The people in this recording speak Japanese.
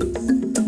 す